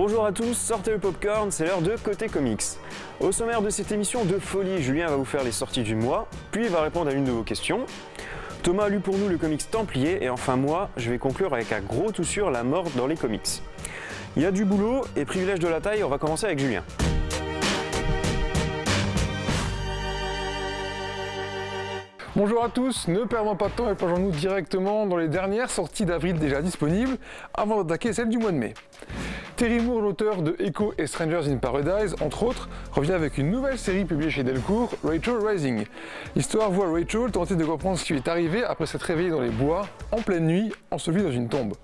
Bonjour à tous, sortez le popcorn, c'est l'heure de Côté Comics. Au sommaire de cette émission de folie, Julien va vous faire les sorties du mois, puis il va répondre à l'une de vos questions. Thomas a lu pour nous le comics Templier, et enfin moi, je vais conclure avec un gros tout sur la mort dans les comics. Il y a du boulot, et privilège de la taille, on va commencer avec Julien. Bonjour à tous, ne perdons pas de temps et plongeons-nous directement dans les dernières sorties d'avril déjà disponibles avant d'attaquer celle du mois de mai. Terry Moore, l'auteur de Echo et Strangers in Paradise, entre autres, revient avec une nouvelle série publiée chez Delcourt, Rachel Rising. L'histoire voit Rachel tenter de comprendre ce qui lui est arrivé après s'être réveillée dans les bois, en pleine nuit, ensevelie dans une tombe.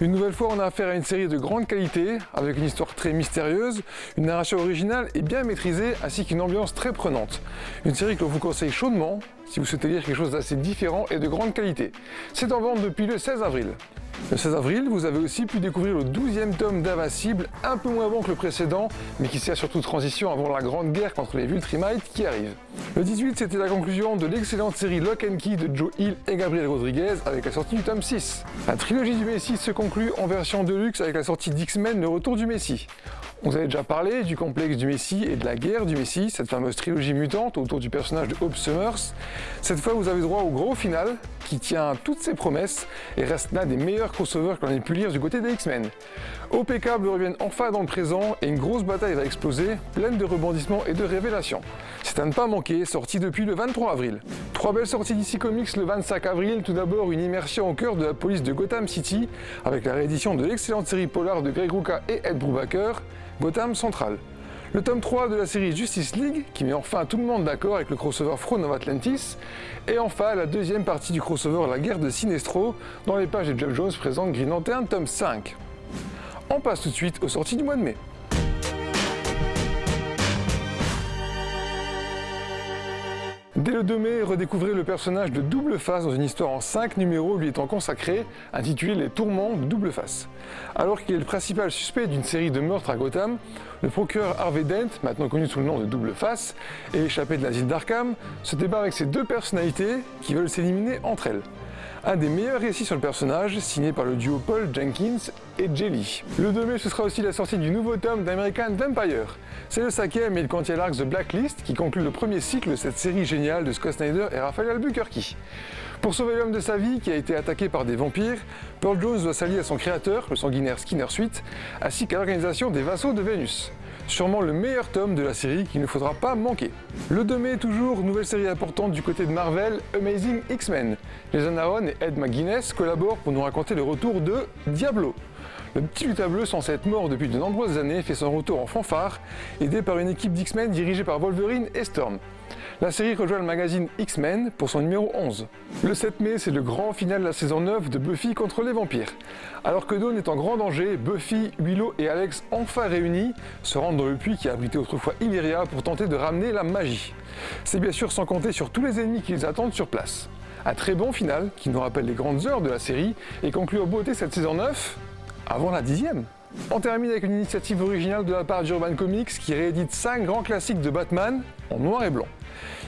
Une nouvelle fois, on a affaire à une série de grande qualité, avec une histoire très mystérieuse, une narration originale et bien maîtrisée, ainsi qu'une ambiance très prenante. Une série que l'on vous conseille chaudement, si vous souhaitez lire quelque chose d'assez différent et de grande qualité. C'est en vente depuis le 16 avril. Le 16 avril, vous avez aussi pu découvrir le 12e tome d'Invincible, un peu moins bon que le précédent, mais qui sert surtout de transition avant la grande guerre contre les Vultrimites qui arrive. Le 18, c'était la conclusion de l'excellente série Lock and Key de Joe Hill et Gabriel Rodriguez avec la sortie du tome 6. La trilogie du Messie se conclut en version deluxe avec la sortie d'X-Men Le Retour du Messie. On vous avait déjà parlé du complexe du Messie et de la guerre du Messie, cette fameuse trilogie mutante autour du personnage de Hope Summers. Cette fois, vous avez droit au gros final, qui tient toutes ses promesses et reste l'un des meilleurs crossovers qu'on ait pu lire du côté des X-Men. OP Cable reviennent enfin dans le présent et une grosse bataille va exploser, pleine de rebondissements et de révélations. C'est à ne pas manquer, sorti depuis le 23 avril. Trois belles sorties d'ici Comics le 25 avril, tout d'abord une immersion au cœur de la police de Gotham City, avec la réédition de l'excellente série polar de Greg Rucka et Ed Brubaker, Gotham Central. Le tome 3 de la série Justice League, qui met enfin tout le monde d'accord avec le crossover Throne of Atlantis, et enfin la deuxième partie du crossover La guerre de Sinestro, dans les pages de Jeff Jones présente Green Lantern tome 5. On passe tout de suite aux sorties du mois de mai. Dès le 2 mai, redécouvrez le personnage de Double Face dans une histoire en 5 numéros lui étant consacrée, intitulée Les tourments de Double Face. Alors qu'il est le principal suspect d'une série de meurtres à Gotham, le procureur Harvey Dent, maintenant connu sous le nom de Double Face, et échappé de l'asile d'Arkham, se débat avec ses deux personnalités qui veulent s'éliminer entre elles un des meilleurs récits sur le personnage, signé par le duo Paul Jenkins et Jelly. Le 2 mai, ce sera aussi la sortie du nouveau tome d'American Vampire. C'est le cinquième et le quantième arc The Blacklist qui conclut le premier cycle de cette série géniale de Scott Snyder et Raphaël Albuquerque. Pour sauver l'homme de sa vie qui a été attaqué par des vampires, Pearl Jones doit s'allier à son créateur, le sanguinaire Skinner Sweet, ainsi qu'à l'organisation des vassaux de Vénus sûrement le meilleur tome de la série qu'il ne faudra pas manquer. Le 2 mai, toujours, nouvelle série importante du côté de Marvel, Amazing X-Men. Jason Aaron et Ed McGuinness collaborent pour nous raconter le retour de Diablo. Le petit lutin bleu, censé être mort depuis de nombreuses années, fait son retour en fanfare, aidé par une équipe d'X-Men dirigée par Wolverine et Storm. La série rejoint le magazine X-Men pour son numéro 11. Le 7 mai, c'est le grand final de la saison 9 de Buffy contre les vampires. Alors que Dawn est en grand danger, Buffy, Willow et Alex, enfin réunis, se rendent dans le puits qui a abrité autrefois Illyria pour tenter de ramener la magie. C'est bien sûr sans compter sur tous les ennemis qui les attendent sur place. Un très bon final qui nous rappelle les grandes heures de la série et conclut en beauté cette saison 9 avant la dixième. On termine avec une initiative originale de la part d'Urban Comics qui réédite 5 grands classiques de Batman en noir et blanc.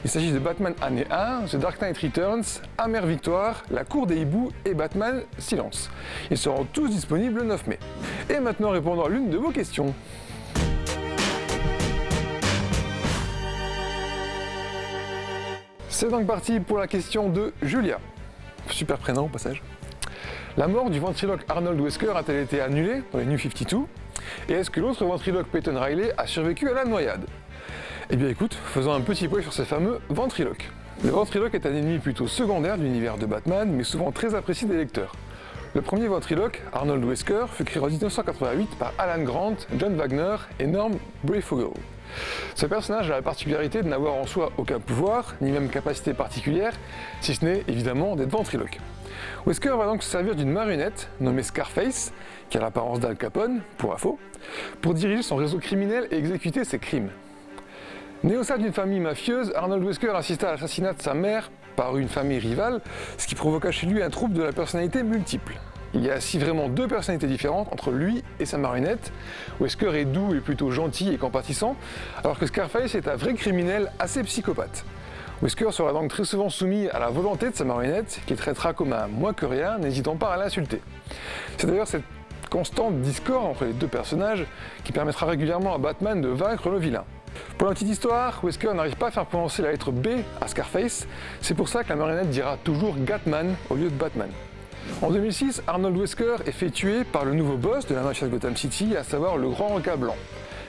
Il s'agit de Batman année 1, The Dark Knight Returns, Amère Victoire, La Cour des Hiboux et Batman Silence. Ils seront tous disponibles le 9 mai. Et maintenant répondons à l'une de vos questions. C'est donc parti pour la question de Julia. Super prénom au passage. La mort du ventriloque Arnold Wesker a-t-elle été annulée dans les New 52 Et est-ce que l'autre ventriloque Peyton Riley a survécu à la noyade? Eh bien écoute, faisons un petit point sur ces fameux ventriloques. Le ventriloque est un ennemi plutôt secondaire de l'univers de Batman, mais souvent très apprécié des lecteurs. Le premier ventriloque, Arnold Wesker, fut créé en 1988 par Alan Grant, John Wagner et Norm Breyfogle. Ce personnage a la particularité de n'avoir en soi aucun pouvoir, ni même capacité particulière, si ce n'est évidemment d'être ventriloque. Wesker va donc se servir d'une marionnette nommée Scarface, qui a l'apparence d'Al Capone, pour info, pour diriger son réseau criminel et exécuter ses crimes? Né au sein d'une famille mafieuse, Arnold Wesker assista à l'assassinat de sa mère par une famille rivale, ce qui provoqua chez lui un trouble de la personnalité multiple. Il y a ainsi vraiment deux personnalités différentes entre lui et sa marionnette. Wesker est doux et plutôt gentil et compatissant, alors que Scarface est un vrai criminel assez psychopathe? Wesker sera donc très souvent soumis à la volonté de sa marionnette, qu'il traitera comme un moins que rien, n'hésitant pas à l'insulter? C'est d'ailleurs cette constante discorde entre les deux personnages qui permettra régulièrement à Batman de vaincre le vilain. Pour la petite histoire, Wesker n'arrive pas à faire prononcer la lettre B à Scarface, c'est pour ça que la marionnette dira toujours Gatman au lieu de Batman. En 2006, Arnold Wesker est fait tuer par le nouveau boss de la mafia Gotham City, à savoir le Grand Requin Blanc.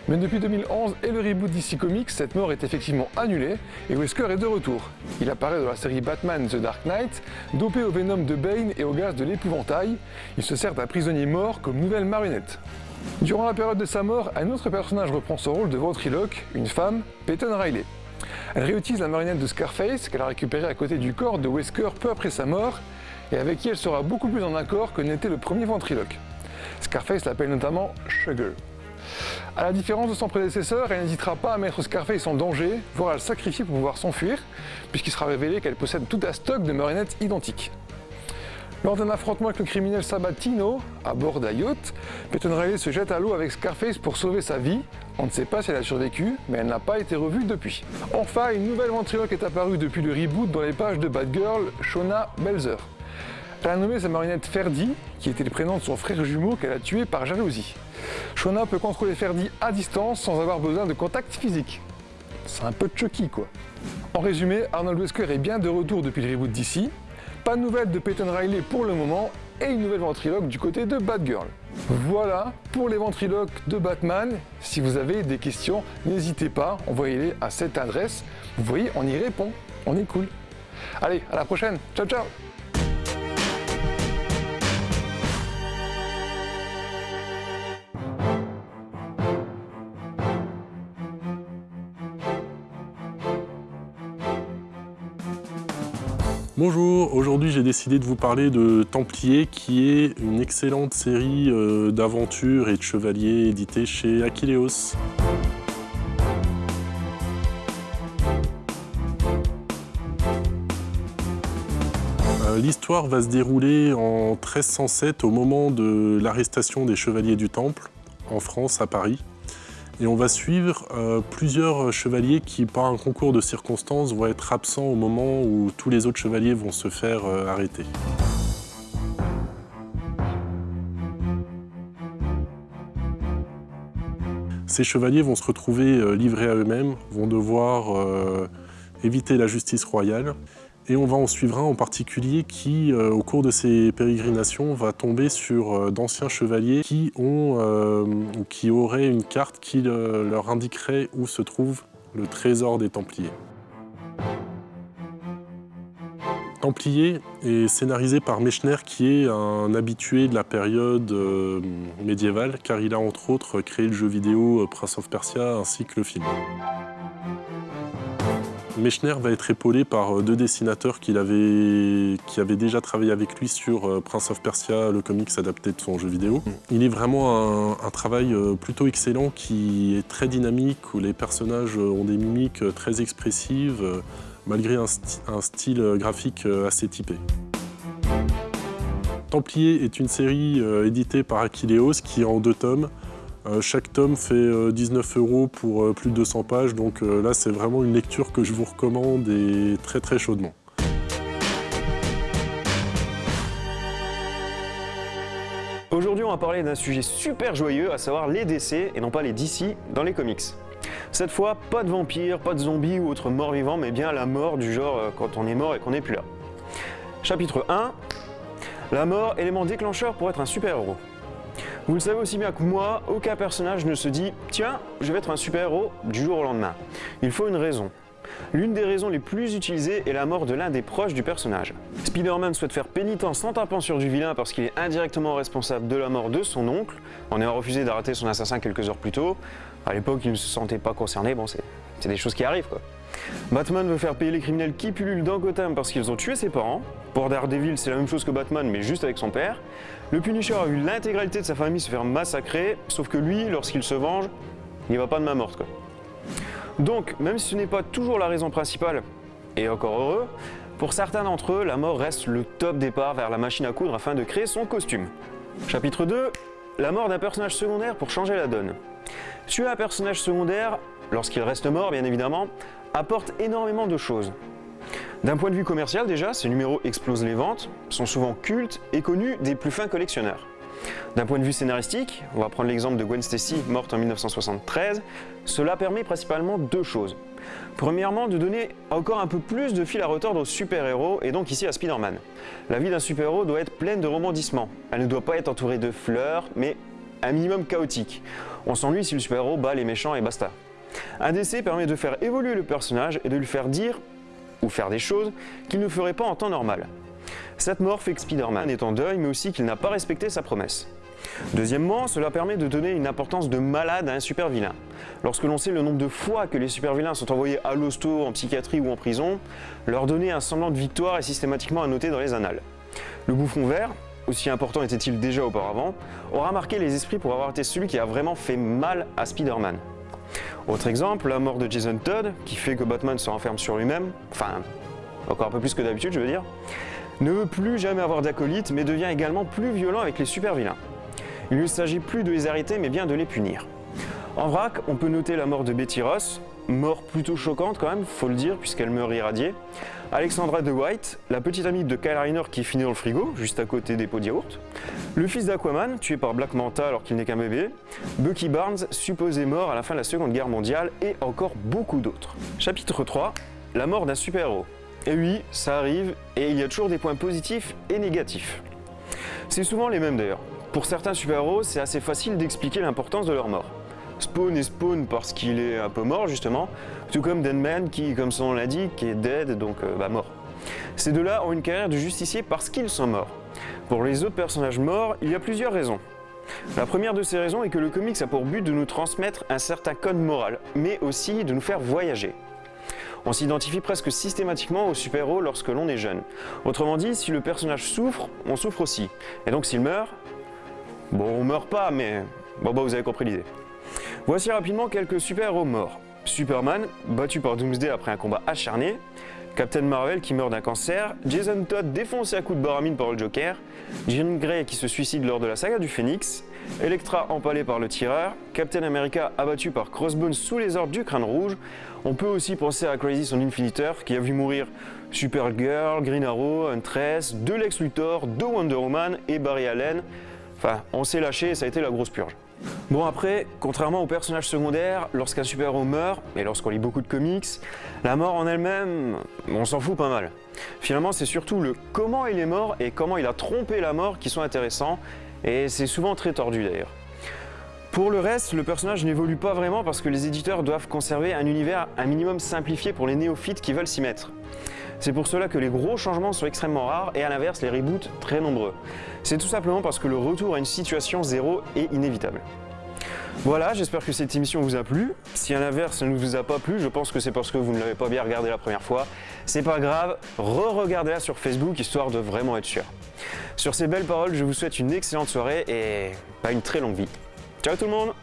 Mais depuis 2011 et le reboot DC Comics, cette mort est effectivement annulée et Wesker est de retour. Il apparaît dans la série Batman The Dark Knight, dopé au venom de Bane et au gaz de l'épouvantail. Il se sert d'un prisonnier mort comme nouvelle marionnette. Durant la période de sa mort, un autre personnage reprend son rôle de ventriloque, une femme, Peyton Riley. Elle réutilise la marionnette de Scarface qu'elle a récupérée à côté du corps de Wesker peu après sa mort et avec qui elle sera beaucoup plus en accord que n'était le premier ventriloque. Scarface l'appelle notamment Sugar. A la différence de son prédécesseur, elle n'hésitera pas à mettre Scarface en danger, voire à le sacrifier pour pouvoir s'enfuir, puisqu'il sera révélé qu'elle possède tout un stock de marionnettes identiques. Lors d'un affrontement avec le criminel Sabatino, à bord d'un yacht, Peyton Riley se jette à l'eau avec Scarface pour sauver sa vie. On ne sait pas si elle a survécu, mais elle n'a pas été revue depuis. Enfin, une nouvelle ventriloque est apparue depuis le reboot dans les pages de Batgirl, Shona Belzer. Elle a nommé sa marionnette Ferdi, qui était le prénom de son frère jumeau qu'elle a tué par jalousie. Shona peut contrôler Ferdi à distance sans avoir besoin de contact physique. C'est un peu Chucky quoi. En résumé, Arnold Wesker est bien de retour depuis le reboot d'ici. Pas de nouvelles de Peyton Riley pour le moment et une nouvelle ventriloque du côté de Batgirl. Voilà pour les ventriloques de Batman. Si vous avez des questions, n'hésitez pas, envoyez-les à cette adresse. Vous voyez, on y répond. On est cool. Allez, à la prochaine. Ciao, ciao Bonjour, aujourd'hui j'ai décidé de vous parler de Templier qui est une excellente série euh, d'aventures et de chevaliers éditée chez Aquileos. Euh, L'histoire va se dérouler en 1307 au moment de l'arrestation des chevaliers du Temple en France, à Paris. Et on va suivre euh, plusieurs chevaliers qui, par un concours de circonstances, vont être absents au moment où tous les autres chevaliers vont se faire euh, arrêter. Ces chevaliers vont se retrouver euh, livrés à eux-mêmes, vont devoir euh, éviter la justice royale. Et on va en suivre un en particulier qui, euh, au cours de ses pérégrinations, va tomber sur euh, d'anciens chevaliers qui, euh, qui auraient une carte qui leur indiquerait où se trouve le trésor des Templiers. Templier est scénarisé par Mechner qui est un habitué de la période médiévale car il a entre autres créé le jeu vidéo Prince of Persia ainsi que le film. Mechner va être épaulé par euh, deux dessinateurs qu'il avait, qui avaient déjà travaillé avec lui sur euh, Prince of Persia, le comics adapté de son jeu vidéo. Il est vraiment un, un travail euh, plutôt excellent qui est très dynamique, où les personnages ont des mimiques très expressives, malgré un, style graphique assez typé. Templier est une série éditée par Aquileos qui est en deux tomes. Euh, chaque tome fait euh, 19 euros pour euh, plus de 200 pages, donc euh, là c'est vraiment une lecture que je vous recommande et très très chaudement. Aujourd'hui, on va parler d'un sujet super joyeux, à savoir les décès et non pas les DC dans les comics. Cette fois, pas de vampires, pas de zombies ou autres morts vivants, mais bien la mort du genre euh, quand on est mort et qu'on n'est plus là. Chapitre 1 La mort, élément déclencheur pour être un super-héros. Vous le savez aussi bien que moi, aucun personnage ne se dit Tiens, je vais être un super-héros du jour au lendemain. Il faut une raison. L'une des raisons les plus utilisées est la mort de l'un des proches du personnage. Spider-Man souhaite faire pénitence en tapant sur du vilain parce qu'il est indirectement responsable de la mort de son oncle, en ayant refusé d'arrêter son assassin quelques heures plus tôt. À l'époque, il ne se sentait pas concerné, bon, c'est des choses qui arrivent quoi. Batman veut faire payer les criminels qui pullulent dans Gotham parce qu'ils ont tué ses parents. Pour Daredevil, c'est la même chose que Batman, mais juste avec son père. Le Punisher a vu l'intégralité de sa famille se faire massacrer, sauf que lui, lorsqu'il se venge, il va pas de main morte. Donc, même si ce n'est pas toujours la raison principale, et encore heureux, pour certains d'entre eux, la mort reste le top départ vers la machine à coudre afin de créer son costume. Chapitre 2 La mort d'un personnage secondaire pour changer la donne. Tuer un personnage secondaire, lorsqu'il reste mort bien évidemment, apporte énormément de choses. D'un point de vue commercial déjà, ces numéros explosent les ventes, sont souvent cultes et connus des plus fins collectionneurs. D'un point de vue scénaristique, on va prendre l'exemple de Gwen Stacy, morte en 1973, cela permet principalement deux choses. Premièrement, de donner encore un peu plus de fil à retordre aux super-héros, et donc ici à Spider-Man. La vie d'un super-héros doit être pleine de rebondissements. Elle ne doit pas être entourée de fleurs, mais un minimum chaotique. On s'ennuie si le super-héros bat les méchants et basta. Un décès permet de faire évoluer le personnage et de lui faire dire ou faire des choses qu'il ne ferait pas en temps normal. Cette mort fait que Spider-Man est en deuil, mais aussi qu'il n'a pas respecté sa promesse. Deuxièmement, cela permet de donner une importance de malade à un super vilain. Lorsque l'on sait le nombre de fois que les super vilains sont envoyés à l'hosto, en psychiatrie ou en prison, leur donner un semblant de victoire est systématiquement noter dans les annales. Le bouffon vert, aussi important était-il déjà auparavant, aura marqué les esprits pour avoir été celui qui a vraiment fait mal à Spider-Man. Autre exemple, la mort de Jason Todd, qui fait que Batman se renferme sur lui-même, enfin, encore un peu plus que d'habitude je veux dire, ne veut plus jamais avoir d'acolyte mais devient également plus violent avec les super vilains. Il ne s'agit plus de les arrêter mais bien de les punir. En vrac, on peut noter la mort de Betty Ross, mort plutôt choquante quand même, faut le dire, puisqu'elle meurt irradiée. Alexandra de White, la petite amie de Kyle Reiner qui finit dans le frigo, juste à côté des pots de yaourt. Le fils d'Aquaman, tué par Black Manta alors qu'il n'est qu'un bébé. Bucky Barnes, supposé mort à la fin de la Seconde Guerre mondiale, et encore beaucoup d'autres. Chapitre 3, la mort d'un super-héros. Et oui, ça arrive, et il y a toujours des points positifs et négatifs. C'est souvent les mêmes d'ailleurs. Pour certains super-héros, c'est assez facile d'expliquer l'importance de leur mort. Spawn est Spawn parce qu'il est un peu mort justement, tout comme Deadman qui, comme son nom l'indique, est dead, donc euh, bah, mort. Ces deux-là ont une carrière de justicier parce qu'ils sont morts. Pour les autres personnages morts, il y a plusieurs raisons. La première de ces raisons est que le comics a pour but de nous transmettre un certain code moral, mais aussi de nous faire voyager. On s'identifie presque systématiquement au super-héros lorsque l'on est jeune. Autrement dit, si le personnage souffre, on souffre aussi. Et donc s'il meurt, bon on meurt pas, mais bon bah vous avez compris l'idée. Voici rapidement quelques super-héros morts. Superman, battu par Doomsday après un combat acharné, Captain Marvel qui meurt d'un cancer, Jason Todd défoncé à coups de baramine par le Joker, Jean Grey qui se suicide lors de la saga du Phoenix, Elektra empalée par le tireur, Captain America abattu par Crossbones sous les ordres du crâne rouge. On peut aussi penser à Crazy son Infiniteur qui a vu mourir Supergirl, Green Arrow, Huntress, deux Lex Luthor, deux Wonder Woman et Barry Allen. Enfin, on s'est lâché et ça a été la grosse purge. Bon après, contrairement aux personnages secondaires, lorsqu'un super-héros meurt, et lorsqu'on lit beaucoup de comics, la mort en elle-même, on s'en fout pas mal. Finalement, c'est surtout le comment il est mort et comment il a trompé la mort qui sont intéressants, et c'est souvent très tordu d'ailleurs. Pour le reste, le personnage n'évolue pas vraiment parce que les éditeurs doivent conserver un univers un minimum simplifié pour les néophytes qui veulent s'y mettre. C'est pour cela que les gros changements sont extrêmement rares et à l'inverse, les reboots très nombreux. C'est tout simplement parce que le retour à une situation zéro est inévitable. Voilà, j'espère que cette émission vous a plu. Si à l'inverse, elle ne vous a pas plu, je pense que c'est parce que vous ne l'avez pas bien regardé la première fois. C'est pas grave, re-regardez-la sur Facebook histoire de vraiment être sûr. Sur ces belles paroles, je vous souhaite une excellente soirée et pas une très longue vie. Ciao tout le monde